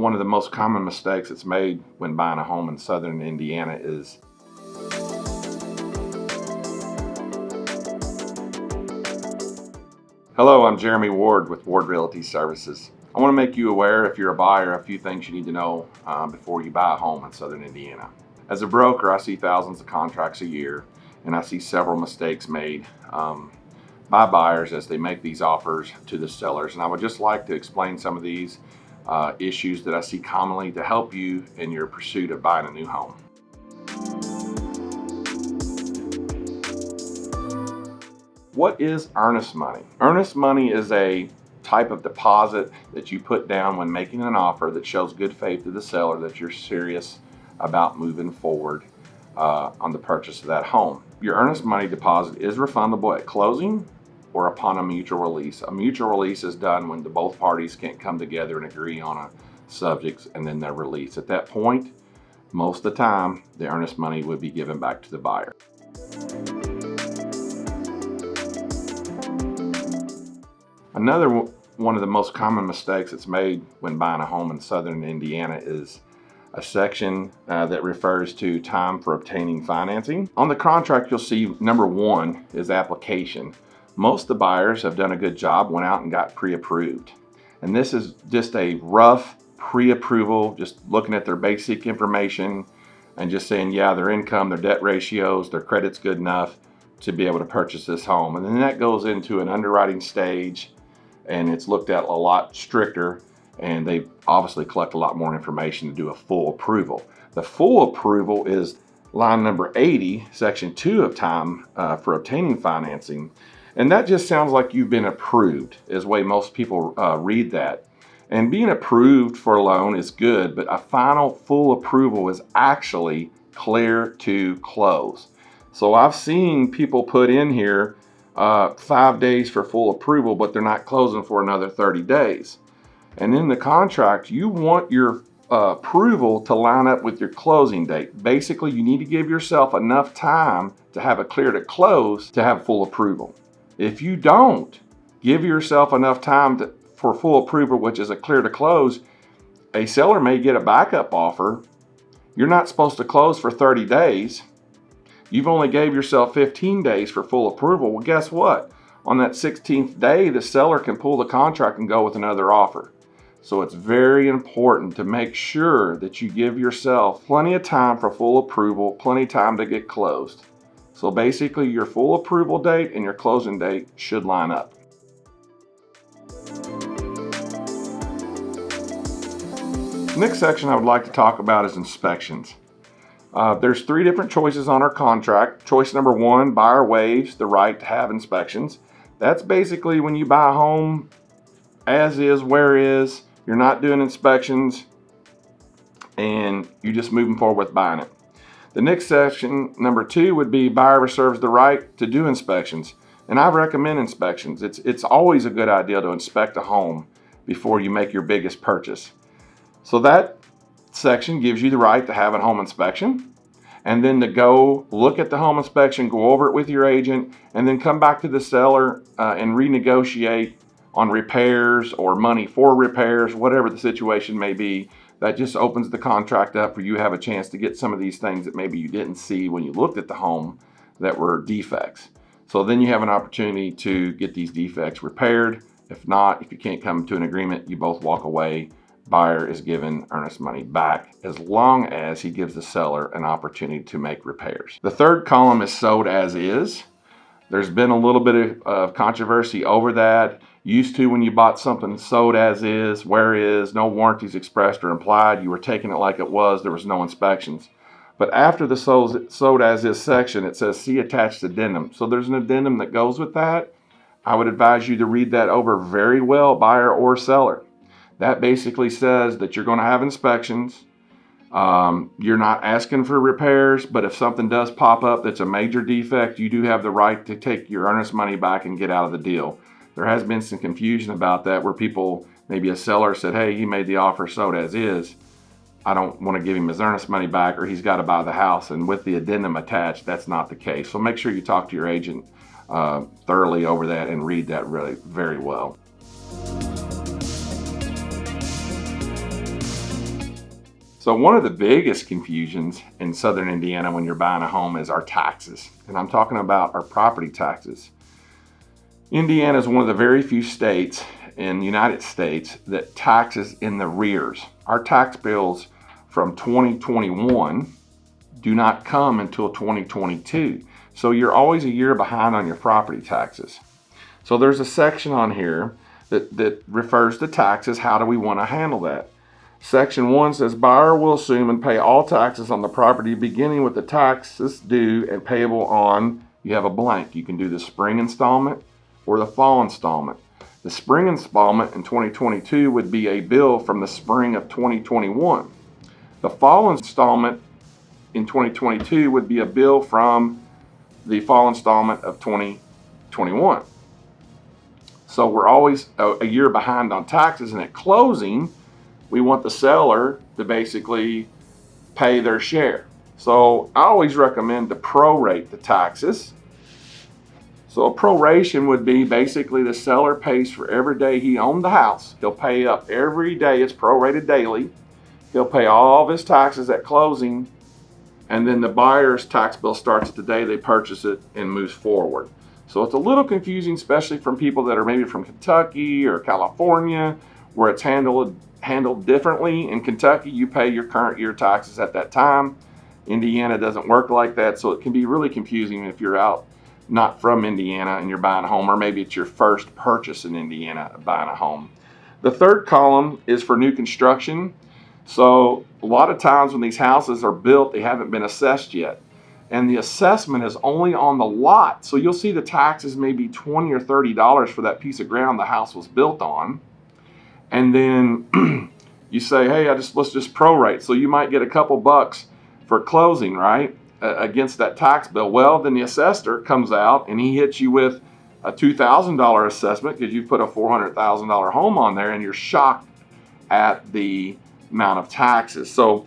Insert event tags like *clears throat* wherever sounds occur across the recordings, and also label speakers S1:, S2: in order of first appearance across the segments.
S1: one of the most common mistakes that's made when buying a home in southern Indiana is Hello, I'm Jeremy Ward with Ward Realty Services. I want to make you aware, if you're a buyer, a few things you need to know um, before you buy a home in southern Indiana. As a broker, I see thousands of contracts a year, and I see several mistakes made um, by buyers as they make these offers to the sellers. And I would just like to explain some of these uh, issues that I see commonly to help you in your pursuit of buying a new home. What is earnest money? Earnest money is a type of deposit that you put down when making an offer that shows good faith to the seller that you're serious about moving forward uh, on the purchase of that home. Your earnest money deposit is refundable at closing or upon a mutual release. A mutual release is done when the both parties can't come together and agree on a subject and then they're released. At that point, most of the time, the earnest money would be given back to the buyer. Another one of the most common mistakes that's made when buying a home in southern Indiana is a section uh, that refers to time for obtaining financing. On the contract, you'll see number one is application. Most of the buyers have done a good job, went out and got pre-approved. And this is just a rough pre-approval, just looking at their basic information and just saying, yeah, their income, their debt ratios, their credit's good enough to be able to purchase this home. And then that goes into an underwriting stage and it's looked at a lot stricter and they obviously collect a lot more information to do a full approval. The full approval is line number 80, section 2 of time uh, for obtaining financing. And that just sounds like you've been approved, is the way most people uh, read that. And being approved for a loan is good, but a final full approval is actually clear to close. So I've seen people put in here uh, five days for full approval, but they're not closing for another 30 days. And in the contract, you want your uh, approval to line up with your closing date. Basically, you need to give yourself enough time to have a clear to close to have full approval. If you don't give yourself enough time to, for full approval, which is a clear to close, a seller may get a backup offer. You're not supposed to close for 30 days. You've only gave yourself 15 days for full approval. Well, guess what? On that 16th day, the seller can pull the contract and go with another offer. So it's very important to make sure that you give yourself plenty of time for full approval, plenty of time to get closed. So basically your full approval date and your closing date should line up. Next section I would like to talk about is inspections. Uh, there's three different choices on our contract. Choice number one, buyer waives the right to have inspections. That's basically when you buy a home as is, where is, you're not doing inspections and you're just moving forward with buying it. The next section, number two, would be buyer reserves the right to do inspections. And I recommend inspections. It's, it's always a good idea to inspect a home before you make your biggest purchase. So that section gives you the right to have a home inspection and then to go look at the home inspection, go over it with your agent, and then come back to the seller uh, and renegotiate on repairs or money for repairs, whatever the situation may be. That just opens the contract up for you have a chance to get some of these things that maybe you didn't see when you looked at the home that were defects. So then you have an opportunity to get these defects repaired. If not, if you can't come to an agreement, you both walk away buyer is given earnest money back as long as he gives the seller an opportunity to make repairs. The third column is sold as is. There's been a little bit of, of controversy over that. Used to when you bought something sold as is, where is, no warranties expressed or implied, you were taking it like it was, there was no inspections. But after the sold, sold as is section, it says see attached addendum. So there's an addendum that goes with that. I would advise you to read that over very well, buyer or seller. That basically says that you're going to have inspections. Um, you're not asking for repairs, but if something does pop up that's a major defect, you do have the right to take your earnest money back and get out of the deal. There has been some confusion about that where people, maybe a seller said, hey, he made the offer sold as is. I don't want to give him his earnest money back or he's got to buy the house. And with the addendum attached, that's not the case. So make sure you talk to your agent uh, thoroughly over that and read that really very well. So one of the biggest confusions in Southern Indiana when you're buying a home is our taxes. And I'm talking about our property taxes. Indiana is one of the very few states in the United States that taxes in the rears. Our tax bills from 2021 do not come until 2022. So you're always a year behind on your property taxes. So there's a section on here that, that refers to taxes. How do we want to handle that? Section 1 says buyer will assume and pay all taxes on the property beginning with the taxes due and payable on, you have a blank. You can do the spring installment or the fall installment. The spring installment in 2022 would be a bill from the spring of 2021. The fall installment in 2022 would be a bill from the fall installment of 2021. So we're always a, year behind on taxes and at closing, we want the seller to basically pay their share. So I always recommend to prorate the taxes. So a proration would be basically the seller pays for every day he owned the house. He'll pay up every day, it's prorated daily. He'll pay all of his taxes at closing and then the buyer's tax bill starts the day they purchase it and moves forward. So it's a little confusing, especially from people that are maybe from Kentucky or California, where it's handled handled differently. In Kentucky, you pay your current year taxes at that time. Indiana doesn't work like that, so it can be really confusing if you're out not from Indiana and you're buying a home, or maybe it's your first purchase in Indiana buying a home. The third column is for new construction. So a lot of times when these houses are built, they haven't been assessed yet. And the assessment is only on the lot. So you'll see the taxes may be 20 or $30 for that piece of ground the house was built on and then *clears throat* you say, hey, I just let's just prorate. So you might get a couple bucks for closing, right, against that tax bill. Well, then the assessor comes out and he hits you with a $2,000 assessment because you put a $400,000 home on there and you're shocked at the amount of taxes. So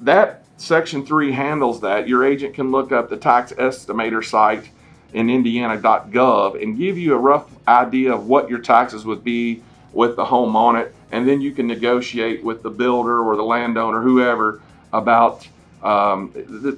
S1: that section three handles that. Your agent can look up the tax estimator site in indiana.gov and give you a rough idea of what your taxes would be with the home on it, and then you can negotiate with the builder or the landowner, whoever, about um,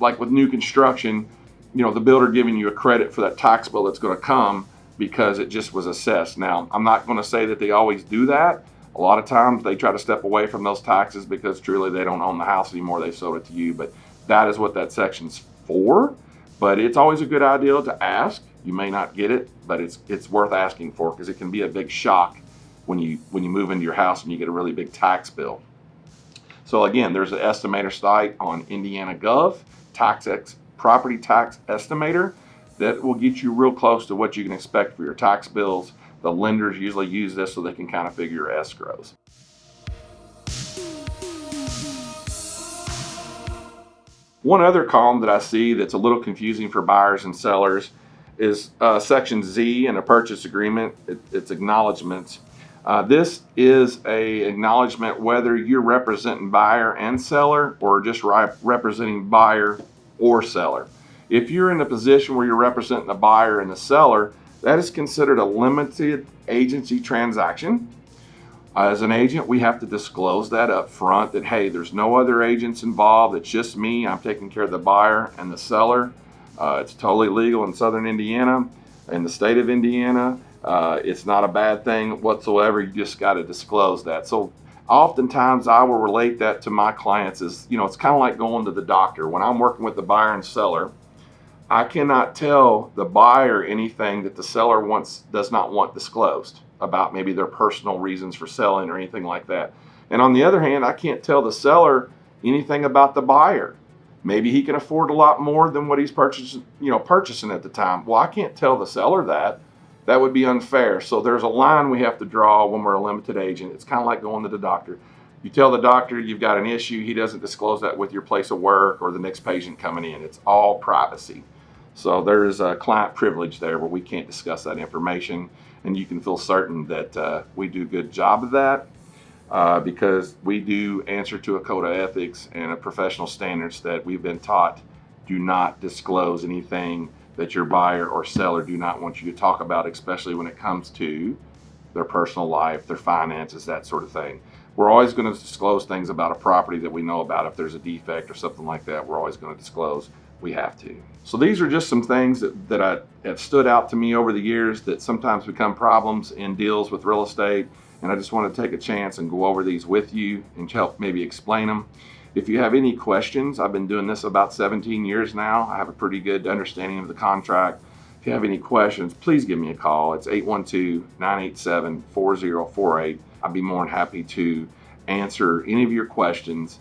S1: like with new construction, you know, the builder giving you a credit for that tax bill that's going to come because it just was assessed. Now, I'm not going to say that they always do that. A lot of times they try to step away from those taxes because truly they don't own the house anymore. They sold it to you. But that is what that section's for. But it's always a good idea to ask. You may not get it, but it's it's worth asking for because it can be a big shock when you when you move into your house and you get a really big tax bill. So again, there's an estimator site on Indiana Gov, tax ex, property tax estimator, that will get you real close to what you can expect for your tax bills. The lenders usually use this so they can kind of figure your escrows. One other column that I see that's a little confusing for buyers and sellers is uh, section Z in a purchase agreement. It, it's acknowledgments. Uh, this is a acknowledgement whether you're representing buyer and seller or just representing buyer or seller. If you're in a position where you're representing the buyer and the seller, that is considered a limited agency transaction. Uh, as an agent, we have to disclose that up front that, hey, there's no other agents involved. It's just me. I'm taking care of the buyer and the seller. Uh, it's totally legal in Southern Indiana, in the state of Indiana. Uh, it's not a bad thing whatsoever. You just got to disclose that. So oftentimes I will relate that to my clients as, you know, it's kind of like going to the doctor. When I'm working with the buyer and seller, I cannot tell the buyer anything that the seller wants does not want disclosed about maybe their personal reasons for selling or anything like that. And on the other hand, I can't tell the seller anything about the buyer. Maybe he can afford a lot more than what he's purchasing, you know, purchasing at the time. Well, I can't tell the seller that that would be unfair. So there's a line we have to draw when we're a limited agent. It's kind of like going to the doctor. You tell the doctor you've got an issue, he doesn't disclose that with your place of work or the next patient coming in. It's all privacy. So there is a client privilege there where we can't discuss that information and you can feel certain that uh, we do a good job of that uh, because we do answer to a code of ethics and a professional standards that we've been taught do not disclose anything that your buyer or seller do not want you to talk about, especially when it comes to their personal life, their finances, that sort of thing. we're always going to disclose things about a property that we know about. If there's a defect or something like that, we're always going to disclose. We have to. So these are just some things that, that I, have stood out to me over the years that sometimes become problems in deals with real estate. And I just want to take a chance and go over these with you and help maybe explain them. If you have any questions, I've been doing this about 17 years now. I have a pretty good understanding of the contract. If you have any questions, please give me a call. It's 812-987-4048. I'd be more than happy to answer any of your questions